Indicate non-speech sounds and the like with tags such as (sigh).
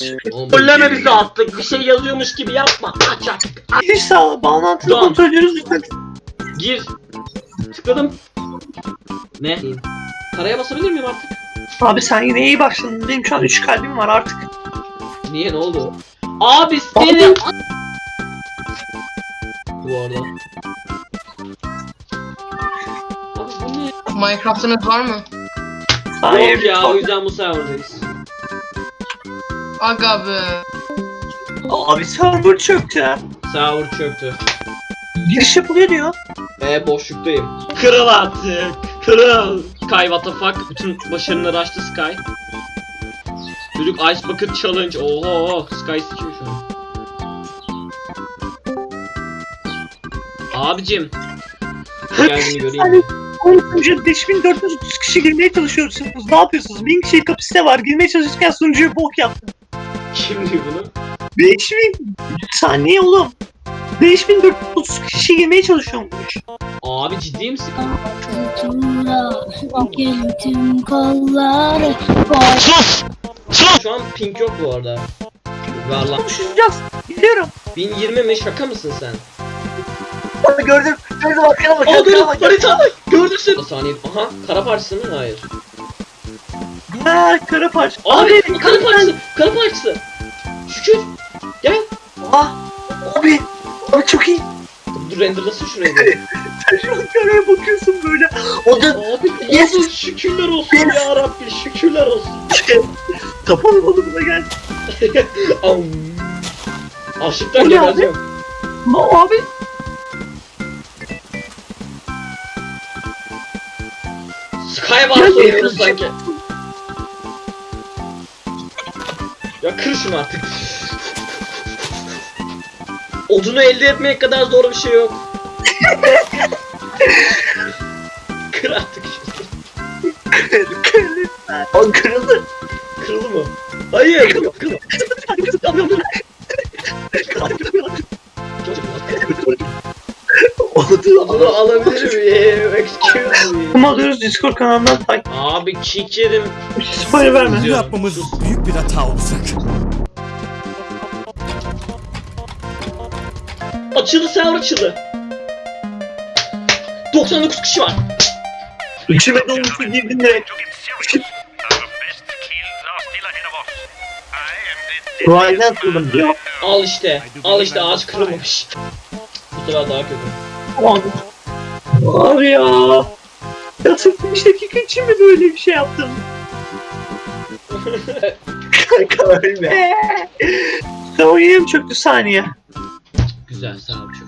Trolleme bizi attık. Bir şey yazıyormuş gibi yapma. Aç aç. Giriş sağla bağlantılı Tamam. kontrolörünüz lütfen. Gir. Tıkladım. Ne? Paraya basabilir miyim artık? Abi sen yine iyi başladın. Benim şu an 3 kalbim var artık. Niye ne oldu? Abi seni... Bu arada. Abi bu ne? Minecraft'ınız var mı? Yok ya o yüzden bu serverdayız. Aga be. Abi server çöktü. Server çöktü. Giriş yapılıyor diyor. E boşluktayım. Kırıl artık. Kırıl. Sky what the fuck. Bütün başarıları açtı Sky. Çocuk Ice Bucket Challenge. Oho. Sky sikiyor şu an. Abicim. (laughs) Geldiğini göreyim. Hani 13. 5430 kişi girmeye çalışıyorsunuz. Ne yapıyorsunuz? 1000 kişi kapasite var. Girmeye çalışırken sunucuyu bok yaptım. Kim diyor bunu? 5000 saniye oğlum. 5430 kişi girmeye çalışıyormuş. Abi ciddi misin? Tüm kolları boş. Sus! Şu an pink yok bu arada. Ver lan. Konuşacağız. Biliyorum. 1020 mi? Şaka mısın sen? Abi gördüm. Gördüm arkana bak. Aa arkana gördüm. bak. Harita bak. Gördün sen. Saniye. Aha. Kara parçası mı? Hayır. Ha kara parça. Abi kara parçası. Kara parçası. Ah. Abi. Abi çok iyi. Dur renderlasın şurayı. Sen karaya bakıyorsun böyle. O da Abi Yes. yes. şükürler olsun Yes. ya Rabbi şükürler olsun. kapalı balığına geldi. Am. Açlıktan O ne abi? gebereceğim. Oynuyoruz yakın- sanki. Ya kır şunu artık. Odunu elde etmek kadar zor bir şey yok. kır artık şunu. Kırıldı. O kırıldı. Kırıldı mı? Hayır. Kırıldı. Oldu. Odunu alabilir miyim? Excuse me. Kuma alıyoruz Discord kanalından takip. Abi kick yedim. Spoiler verme. Bunu yapmamız büyük bir hata olacak. Açıldı server açıldı. 99 kişi var. İçime dolmuş girdin direkt. Ryan'dan kıldım diyor. Al işte. Al işte ağaç kırılmamış. Bu sefer daha kötü. Abi. Abi ya. Ya sırf 5 dakika için mi böyle bir şey yaptım? (laughs) Kanka ölme. Tamam yerim çöktü saniye. güzel. Tamam çok.